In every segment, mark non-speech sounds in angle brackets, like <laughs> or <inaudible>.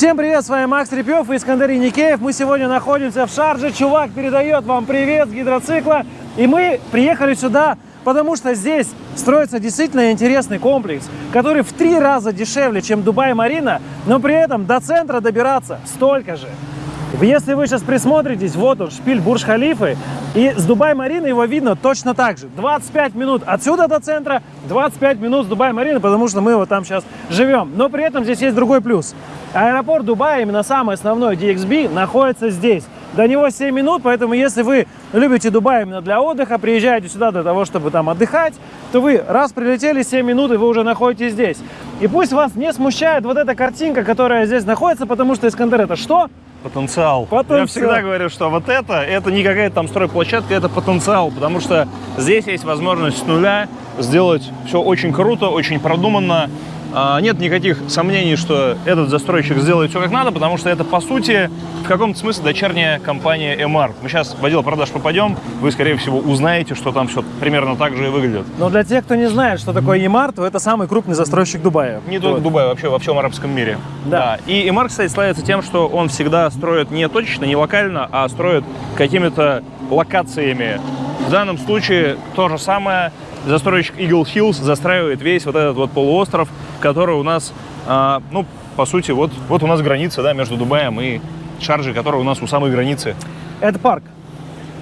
Всем привет, с вами Макс Репьев и Искандер Никеев. Мы сегодня находимся в Шарже. Чувак передает вам привет с гидроцикла. И мы приехали сюда, потому что здесь строится действительно интересный комплекс, который в три раза дешевле, чем Дубай-Марина, но при этом до центра добираться столько же. Если вы сейчас присмотритесь, вот он, шпиль Бурж-Халифы, и с Дубай-Марины его видно точно так же. 25 минут отсюда до центра, 25 минут с Дубай-Марины, потому что мы вот там сейчас живем. Но при этом здесь есть другой плюс. Аэропорт Дубая, именно самый основной DXB, находится здесь. До него 7 минут, поэтому если вы любите Дубай именно для отдыха, приезжаете сюда для того, чтобы там отдыхать, то вы раз прилетели 7 минут, и вы уже находитесь здесь. И пусть вас не смущает вот эта картинка, которая здесь находится, потому что Искандер это что? Потенциал. Потенциал. Я всегда говорю, что вот это, это не какая-то там стройплощадка, это потенциал, потому что здесь есть возможность с нуля сделать все очень круто, очень продуманно, нет никаких сомнений, что этот застройщик сделает все как надо, потому что это, по сути, в каком-то смысле дочерняя компания MR. Мы сейчас в отдел продаж попадем, вы, скорее всего, узнаете, что там все примерно так же и выглядит. Но для тех, кто не знает, что такое EMAR, то это самый крупный застройщик Дубая. Не только вот. Дубай, вообще во всем арабском мире. Да. да. И EMR, кстати, славится тем, что он всегда строит не точечно, не локально, а строит какими-то локациями. В данном случае то же самое. Застройщик Eagle Hills застраивает весь вот этот вот полуостров, который у нас, а, ну, по сути, вот, вот у нас граница, да, между Дубаем и Шарджи, которая у нас у самой границы. Это парк.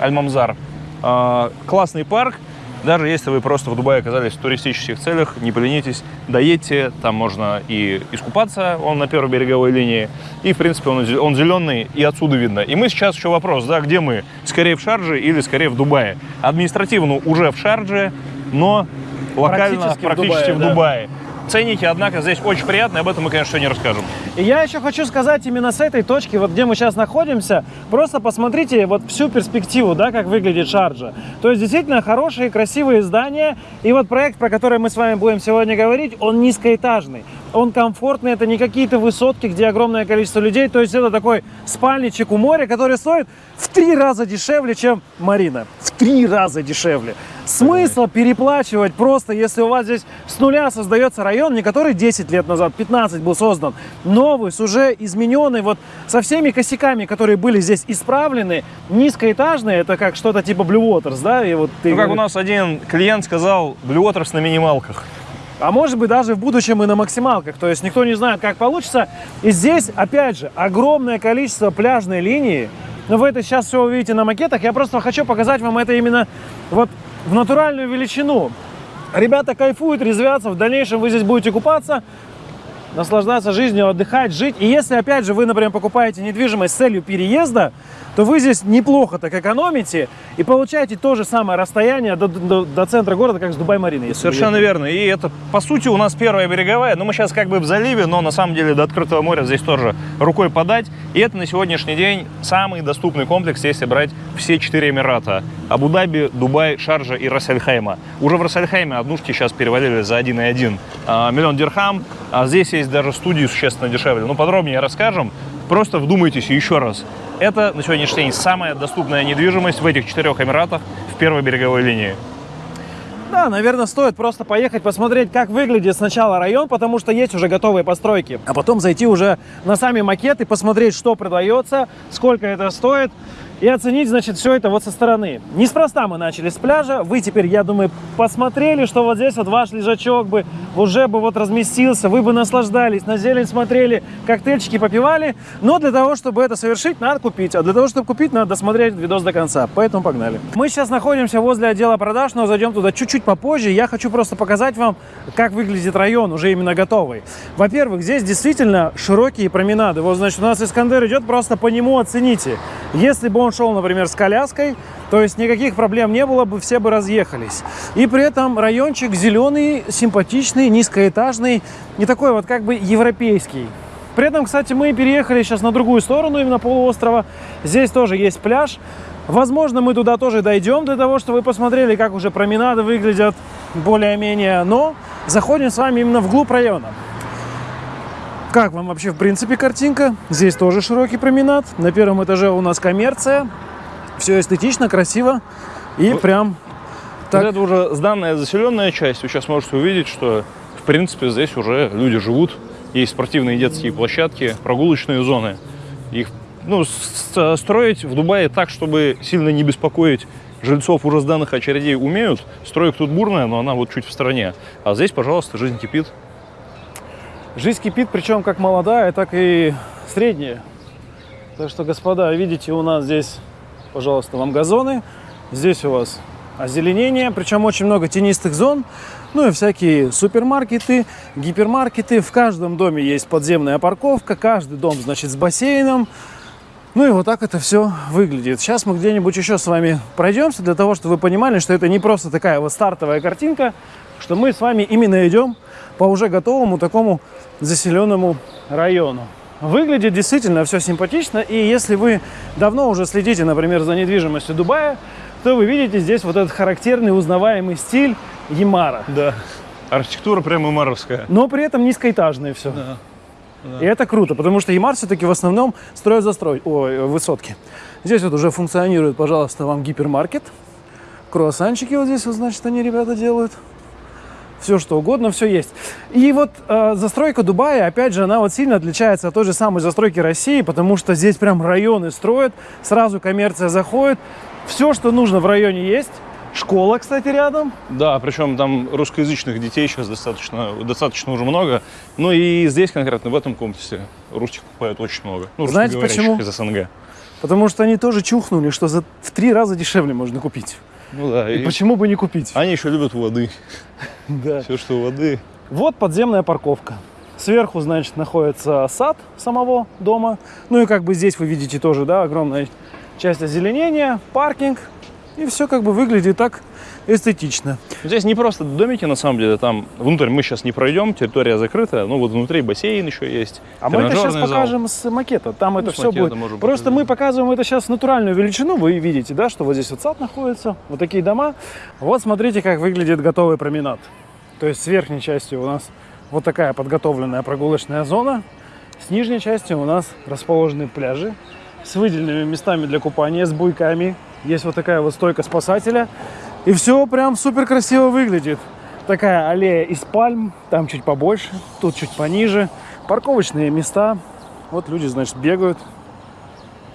Аль-Мамзар. А, классный парк. Даже если вы просто в Дубае оказались в туристических целях, не поленитесь, доедьте, там можно и искупаться, он на первой береговой линии, и, в принципе, он, он зеленый, и отсюда видно. И мы сейчас еще вопрос, да, где мы? Скорее в Шардже или скорее в Дубае? Административно уже в Шардже, но локально Практически в практически Дубае, в да. Ценники, однако, здесь очень приятные, об этом мы, конечно, не расскажем. И я еще хочу сказать именно с этой точки, вот где мы сейчас находимся, просто посмотрите вот всю перспективу, да, как выглядит Шарджа. То есть действительно хорошие, красивые здания. И вот проект, про который мы с вами будем сегодня говорить, он низкоэтажный. Он комфортный, это не какие-то высотки, где огромное количество людей. То есть это такой спальничек у моря, который стоит в три раза дешевле, чем Марина. В три раза дешевле. Смысл переплачивать просто, если у вас здесь с нуля создается район, не который 10 лет назад, 15 был создан, новый, с уже измененный, вот со всеми косяками, которые были здесь исправлены, низкоэтажный, это как что-то типа Blue Waters, да? И вот ты Ну, как у нас один клиент сказал, Blue Waters на минималках. А может быть даже в будущем и на максималках. То есть никто не знает, как получится. И здесь, опять же, огромное количество пляжной линии. Но вы это сейчас все увидите на макетах. Я просто хочу показать вам это именно вот в натуральную величину. Ребята кайфуют, резвятся. В дальнейшем вы здесь будете купаться, наслаждаться жизнью, отдыхать, жить. И если, опять же, вы, например, покупаете недвижимость с целью переезда, то вы здесь неплохо так экономите и получаете то же самое расстояние до, до- до центра города, как с Дубай-Мариной. Совершенно верно. И это, по сути, у нас первая береговая. Ну, мы сейчас как бы в заливе, но на самом деле до открытого моря здесь тоже рукой подать. И это на сегодняшний день самый доступный комплекс, если брать все четыре Эмирата. Абу-Даби, Дубай, Шарджа и Рассельхайма. Уже в Рассельхайме однушки сейчас перевалили за 1,1 а, миллион дирхам. А здесь есть даже студии существенно дешевле. Ну, подробнее расскажем. Просто вдумайтесь еще раз. Это на сегодняшний день самая доступная недвижимость в этих четырех Эмиратах в первой береговой линии. Да, наверное, стоит просто поехать посмотреть, как выглядит сначала район, потому что есть уже готовые постройки. А потом зайти уже на сами макеты, посмотреть, что продается, сколько это стоит, и оценить, значит, все это вот со стороны. Неспроста мы начали с пляжа. Вы теперь, я думаю, посмотрели, что вот здесь вот ваш лежачок бы уже бы вот разместился, вы бы наслаждались, на зелень смотрели, коктейльчики попивали. Но для того, чтобы это совершить, надо купить. А для того, чтобы купить, надо досмотреть видос до конца. Поэтому погнали. Мы сейчас находимся возле отдела продаж, но зайдем туда чуть-чуть попозже. Я хочу просто показать вам, как выглядит район, уже именно готовый. Во-первых, здесь действительно широкие променады. Вот, значит, у нас Искандер идет, просто по нему оцените. Если бы шел, например, с коляской, то есть никаких проблем не было бы, все бы разъехались. И при этом райончик зеленый, симпатичный, низкоэтажный, не такой вот как бы европейский. При этом, кстати, мы переехали сейчас на другую сторону, именно полуострова. Здесь тоже есть пляж. Возможно, мы туда тоже дойдем для того, чтобы вы посмотрели, как уже променады выглядят более-менее. Но заходим с вами именно вглубь района. Как вам вообще, в принципе, картинка? Здесь тоже широкий променад. На первом этаже у нас коммерция. Все эстетично, красиво. И Вот. прям Вот так. это уже сданная заселенная часть. Вы сейчас можете увидеть, что, в принципе, здесь уже люди живут. есть спортивные детские площадки, прогулочные зоны. Их ну, строить в Дубае так, чтобы сильно не беспокоить жильцов уже сданных очередей умеют. Стройка тут бурная, но она вот чуть в стороне. А здесь, пожалуйста, жизнь кипит. Жизнь кипит, причем как молодая, так и средняя. Так что, господа, видите, у нас здесь, пожалуйста, вам газоны. Здесь у вас озеленение, причем очень много тенистых зон. Ну и всякие супермаркеты, гипермаркеты. В каждом доме есть подземная парковка, каждый дом, значит, с бассейном. Ну и вот так это все выглядит. Сейчас мы где-нибудь еще с вами пройдемся, для того, чтобы вы понимали, что это не просто такая вот стартовая картинка, что мы с вами именно идем по уже готовому такому заселенному району. Выглядит действительно все симпатично, и если вы давно уже следите, например, за недвижимостью Дубая, то вы видите здесь вот этот характерный узнаваемый стиль Ямара. Да. Архитектура прямо маровская. Но при этом низкоэтажное все. И это круто, потому что Ямар все-таки в основном строят застрой, ой, высотки. Здесь вот уже функционирует, пожалуйста, вам гипермаркет. Круассанчики вот здесь, вот, значит, они, ребята, делают. Все что угодно, все есть. И вот э, застройка Дубая, опять же, она вот сильно отличается от той же самой застройки России, потому что здесь прям районы строят, сразу коммерция заходит. Все, что нужно в районе есть. Школа, кстати, рядом. Да, причем там русскоязычных детей сейчас достаточно, достаточно уже много. Ну и здесь конкретно, в этом комплексе, русских покупают очень много. Ну, Знаете почему? из СНГ. Потому что они тоже чухнули, что за в три раза дешевле можно купить. Ну да, И и почему бы не купить? они еще любят воды. <laughs> Да. Все, что воды. Вот подземная парковка. Сверху, значит, находится сад самого дома. Ну и как бы здесь вы видите тоже, да, огромная часть озеленения, паркинг. И все как бы выглядит так эстетично. Здесь не просто домики, на самом деле, там внутрь мы сейчас не пройдем, территория закрытая, ну вот внутри бассейн еще есть. А мы это сейчас зал. покажем с макета. Там Ну, это все будет. Просто показать. мы показываем это сейчас натуральную величину. Вы видите, да, что вот здесь вот сад находится, вот такие дома. Вот смотрите, как выглядит готовый променад. То есть с верхней частью у нас вот такая подготовленная прогулочная зона. С нижней частью у нас расположены пляжи с выделенными местами для купания, с буйками. Есть вот такая вот стойка спасателя. И все прям супер красиво выглядит. Такая аллея из пальм, там чуть побольше, тут чуть пониже. Парковочные места. Вот люди, значит, бегают.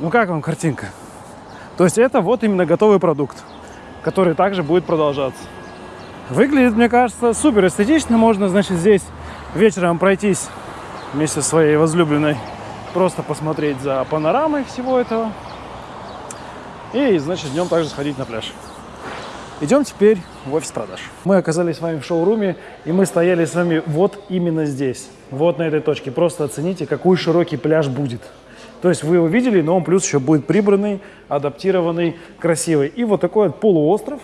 Ну как вам картинка? То есть это вот именно готовый продукт, который также будет продолжаться. Выглядит, мне кажется, супер эстетично. Можно, значит, здесь вечером пройтись вместе со своей возлюбленной, просто посмотреть за панорамой всего этого. И, значит, днем также сходить на пляж. Идем теперь в офис продаж. Мы оказались с вами в шоуруме, и мы стояли с вами вот именно здесь, вот на этой точке. Просто оцените, какой широкий пляж будет. То есть вы его видели, но он плюс еще будет прибранный, адаптированный, красивый. И вот такой вот полуостров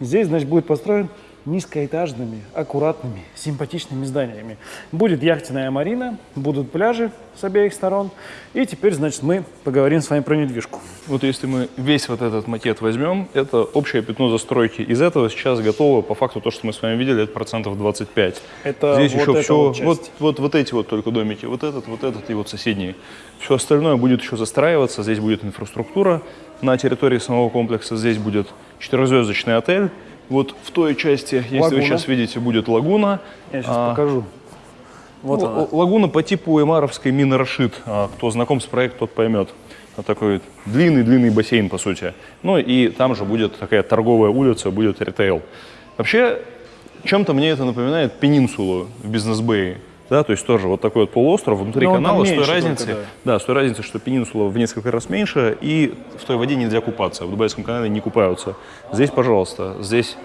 здесь, значит, будет построен низкоэтажными, аккуратными, симпатичными зданиями. Будет яхтенная марина, будут пляжи с обеих сторон. И теперь, значит, мы поговорим с вами про недвижку. Вот если мы весь вот этот макет возьмем, это общее пятно застройки. Из этого сейчас готово, по факту, то, что мы с вами видели, это процентов 25. Это Здесь вот еще эта все, вот вот, вот, вот, эти вот только домики, вот этот, вот этот и вот соседние. Все остальное будет еще застраиваться, здесь будет инфраструктура на территории самого комплекса, здесь будет четырехзвездочный отель. Вот в той части, если Лагуна. вы сейчас видите, будет лагуна. Я сейчас А, покажу. Вот ну, она. Лагуна по типу Эмаровской мины Рашид. А, Кто знаком с проектом, тот поймет. Вот такой длинный-длинный бассейн, по сути. Ну и там же будет такая торговая улица, будет ритейл. Вообще, чем-то мне это напоминает пенинсулу в Бизнес-Бэе. Да, то есть тоже вот такой вот полуостров внутри Но канала, с той разницей, только, да. с той разницей, что пенинсула в несколько раз меньше, и в той воде нельзя купаться. В Дубайском канале не купаются. Здесь, пожалуйста, здесь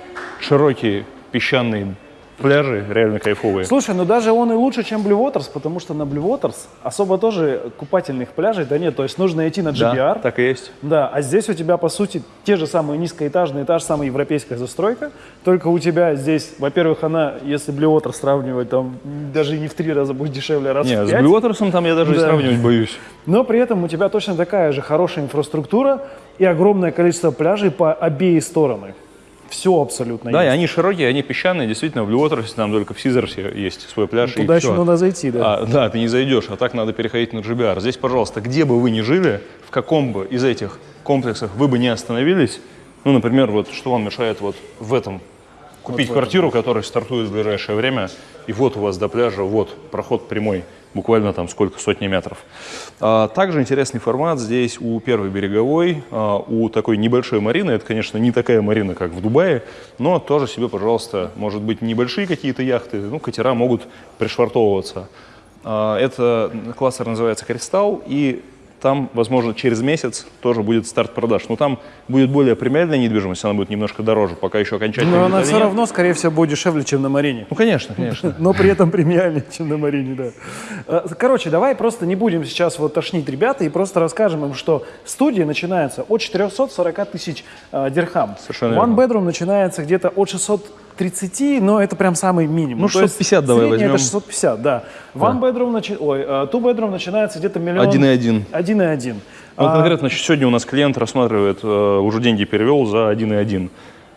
широкие песчаные пляжи, реально кайфовые. Слушай, ну даже он и лучше, чем Blue Waters, потому что на Blue Waters особо тоже купательных пляжей да нет. То есть нужно идти на GBR. Да, так и есть. Да, а здесь у тебя, по сути, те же самые низкоэтажные, та же самая европейская застройка, только у тебя здесь, во-первых, она, если Blue Water сравнивать, там даже не в три раза будет дешевле, раз Не, в с пять. Blue Waters'ом там я даже и Да. сравнивать боюсь. Но при этом у тебя точно такая же хорошая инфраструктура и огромное количество пляжей по обеи стороны. Все абсолютно Да, и есть. они широкие, они песчаные. Действительно, в Waters'е там только в Сизерсе есть свой пляж. и Туда еще всё. надо зайти, да. А, да, ты не зайдешь, а так надо переходить на GBR. Здесь, пожалуйста, где бы вы ни жили, в каком бы из этих комплексах вы бы не остановились, ну, например, вот что вам мешает вот в этом купить Вот в этом. квартиру, которая стартует в ближайшее время, и вот у вас до пляжа, вот проход прямой, буквально там сколько, сотни метров. А, также интересный формат здесь у первой береговой, а, у такой небольшой марины, это, конечно, не такая марина, как в Дубае, но тоже себе, пожалуйста, может быть, небольшие какие-то яхты, ну, катера могут пришвартовываться. А, Это кластер называется «Кристалл», и там, возможно, через месяц тоже будет старт продаж. Но там будет более премиальная недвижимость, она будет немножко дороже, пока еще окончательно. Но она все нет. равно, скорее всего, будет дешевле, чем на Марине. Ну, конечно, конечно. <laughs> Но при этом премиальнее, чем на Марине, да. Э, Короче, давай просто не будем сейчас вот тошнить ребята и просто расскажем им, что студия начинается от 440 тысяч э, дирхам. Совершенно One верно. bedroom начинается где-то от 630, но это прям самый минимум. Ну, То есть 650 давай возьмем. это 650, да. One bedroom, начи- ой, э, two bedroom начинается где-то миллион... 1,1. 1,1. Ну, А, конкретно значит, сегодня у нас клиент рассматривает, э, уже деньги перевел за 1,1.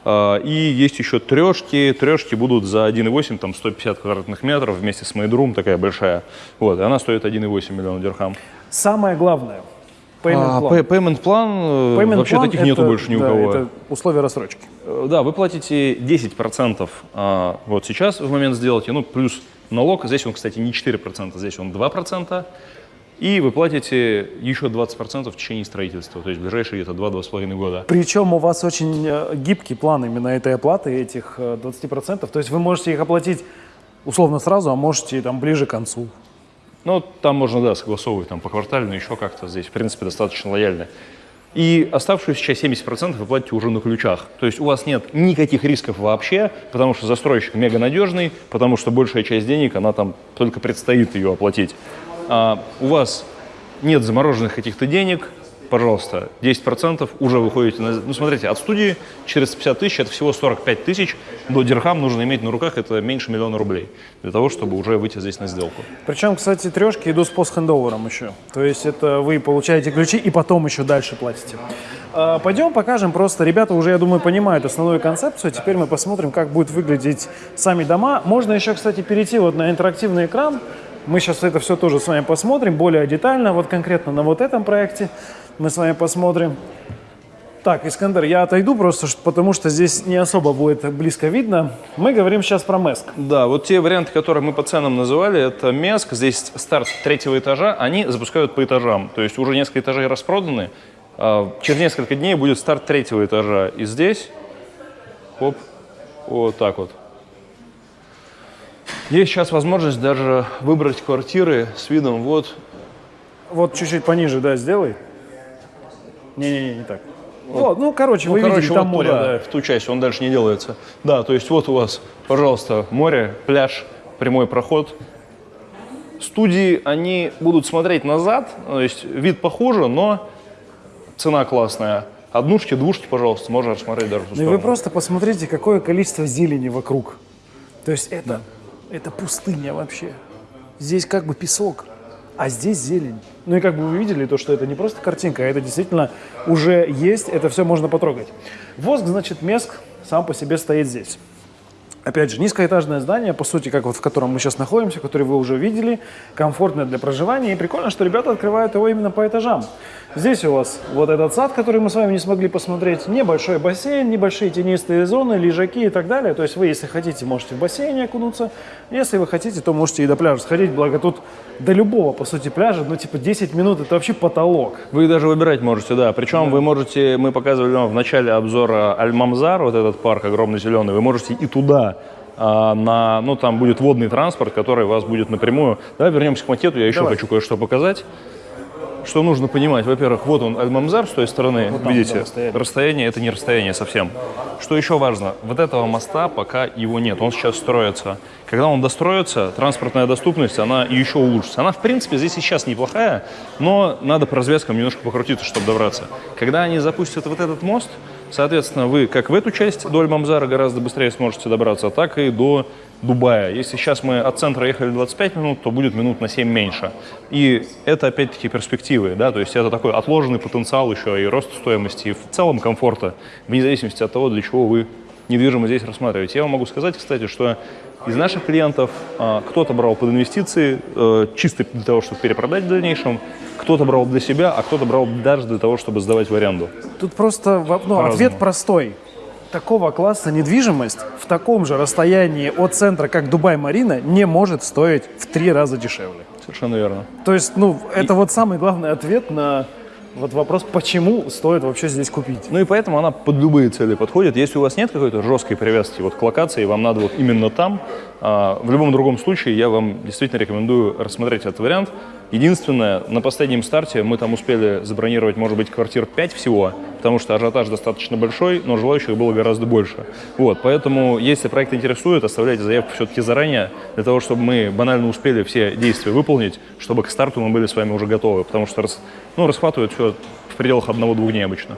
А, И есть еще трешки. Трешки будут за 1,8, там 150 квадратных метров вместе с Майдрум, такая большая. Вот, и она стоит 1,8 миллиона дирхам. Самое главное. Payment план, э, Payment вообще plan таких нету больше ни у да, кого. Это условия рассрочки. Э, Да, вы платите 10% а, вот сейчас в момент сделки, ну, плюс налог, здесь он, кстати, не 4%, здесь он 2%, и вы платите еще 20% в течение строительства, то есть в ближайшие где-то 2-2,5 года. Причем у вас очень э, гибкий план именно этой оплаты, этих э, 20%. То есть вы можете их оплатить условно сразу, а можете там ближе к концу. Ну, там можно, да, согласовывать там по квартально, еще как-то здесь, в принципе, достаточно лояльно. И оставшуюся часть 70% вы платите уже на ключах. То есть у вас нет никаких рисков вообще, потому что застройщик мега надежный, потому что большая часть денег, она там только предстоит ее оплатить. А у вас нет замороженных каких-то денег, пожалуйста, 10% уже выходите на... Ну, смотрите, от студии 450 тысяч, это всего 45 тысяч, до дирхам нужно иметь на руках, это меньше миллиона рублей, для того, чтобы уже выйти здесь на сделку. Причем, кстати, трешки идут с постхендовером еще. То есть это вы получаете ключи и потом еще дальше платите. А, Пойдем покажем просто. Ребята уже, я думаю, понимают основную концепцию. Теперь мы посмотрим, как будут выглядеть сами дома. Можно еще, кстати, перейти вот на интерактивный экран. Мы сейчас это все тоже с вами посмотрим более детально. Вот конкретно на вот этом проекте мы с вами посмотрим. Так, Искандер, я отойду просто, потому что здесь не особо будет близко видно. Мы говорим сейчас про Меск. Да, вот те варианты, которые мы по ценам называли, это Меск, здесь старт третьего этажа, они запускают по этажам. То есть уже несколько этажей распроданы, а через несколько дней будет старт третьего этажа. И здесь, хоп, вот так вот. Есть сейчас возможность даже выбрать квартиры с видом вот Вот чуть-чуть пониже, да, сделай. Не-не-не, не так. Вот, ну, короче, Ну, вы короче, видите, там вот море, туда, да. в ту часть, он дальше не делается. Да, то есть вот у вас, пожалуйста, море, пляж, прямой проход. Студии, они будут смотреть назад, то есть вид похуже, но цена классная. Однушки, двушки, пожалуйста, можно рассмотреть даже Ну и вы просто посмотрите, какое количество зелени вокруг. То есть это, это пустыня вообще. Здесь как бы песок, а здесь зелень. Ну и как бы вы видели, то, что это не просто картинка, а это действительно уже есть, это все можно потрогать. Воск, значит, Меск сам по себе стоит здесь. Опять же, низкоэтажное здание, по сути, как вот в котором мы сейчас находимся, который вы уже видели, комфортное для проживания. И прикольно, что ребята открывают его именно по этажам. Здесь у вас вот этот сад, который мы с вами не смогли посмотреть, небольшой бассейн, небольшие тенистые зоны, лежаки и так далее. То есть вы, если хотите, можете в бассейне окунуться. Если вы хотите, то можете и до пляжа сходить. Благо тут до любого, по сути, пляжа, ну типа 10 минут, это вообще потолок. Вы даже выбирать можете, да. Причем вы можете, мы показывали вам в начале обзора Аль-Мамзар, вот этот парк огромный зеленый, вы можете и туда, а, на, ну там будет водный транспорт, который вас будет напрямую. Давай вернемся к макету, я еще Давай. хочу кое-что показать. Что нужно понимать? Во-первых, вот он, Аль-Мамзар с той стороны, там, видите, да, расстояние. расстояние это не расстояние совсем. Что еще важно? Вот этого моста пока его нет, он сейчас строится. Когда он достроится, транспортная доступность, она еще улучшится. Она, в принципе, здесь и сейчас неплохая, но надо по развязкам немножко покрутиться, чтобы добраться. Когда они запустят вот этот мост, соответственно, вы как в эту часть до Аль-Мамзара гораздо быстрее сможете добраться, так и до Дубая. Если сейчас мы от центра ехали 25 минут, то будет минут на 7 меньше. И это опять-таки перспективы, да, то есть это такой отложенный потенциал еще и рост стоимости, и в целом комфорта, вне зависимости от того, для чего вы недвижимость здесь рассматриваете. Я вам могу сказать, кстати, что из наших клиентов а, кто-то брал под инвестиции, э, чисто для того, чтобы перепродать в дальнейшем, кто-то брал для себя, а кто-то брал даже для того, чтобы сдавать в аренду. Тут просто ну, ответ простой. такого класса недвижимость в таком же расстоянии от центра, как Дубай-Марина, не может стоить в три раза дешевле. Совершенно верно. То есть, ну, это вот самый главный ответ на вот вопрос, почему стоит вообще здесь купить. Ну и поэтому она под любые цели подходит. Если у вас нет какой-то жесткой привязки вот к локации, вам надо вот именно там, а, в любом другом случае я вам действительно рекомендую рассмотреть этот вариант. Единственное, на последнем старте мы там успели забронировать, может быть, квартир 5 всего, потому что ажиотаж достаточно большой, но желающих было гораздо больше. Вот, поэтому, если проект интересует, оставляйте заявку все-таки заранее, для того, чтобы мы банально успели все действия выполнить, чтобы к старту мы были с вами уже готовы, потому что ну, расхватывают все в пределах одного-двух дней обычно.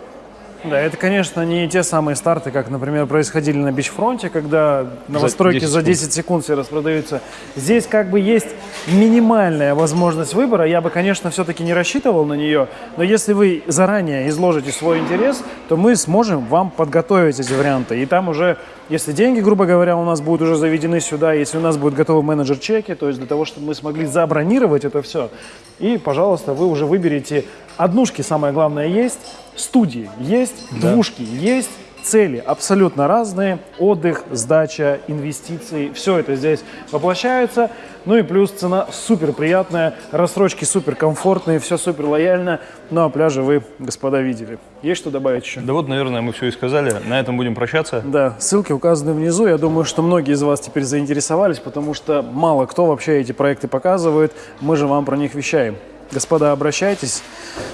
Да, это, конечно, не те самые старты, как, например, происходили на Бичфронте, когда новостройки 10 за 10 секунд все распродаются. Здесь как бы есть минимальная возможность выбора. Я бы, конечно, все-таки не рассчитывал на нее, но если вы заранее изложите свой интерес, то мы сможем вам подготовить эти варианты. И там уже, если деньги, грубо говоря, у нас будут уже заведены сюда, если у нас будет готовы менеджер-чеки, то есть для того, чтобы мы смогли забронировать это все, и, пожалуйста, вы уже выберете однушки, самое главное, есть, студии есть, двушки есть, цели абсолютно разные, отдых, сдача, инвестиции, все это здесь воплощается. Ну и плюс цена супер приятная, рассрочки супер комфортные, все супер лояльно. Ну а пляжи вы, господа, видели. Есть что добавить еще? Да вот, наверное, мы все и сказали. На этом будем прощаться. Да, ссылки указаны внизу. Я думаю, что многие из вас теперь заинтересовались, потому что мало кто вообще эти проекты показывает. Мы же вам про них вещаем. Господа, обращайтесь.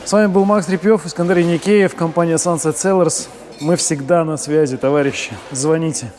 С вами был Макс Репьев, Искандер Яникеев, компания Sunset Sellers. Мы всегда на связи, товарищи. Звоните.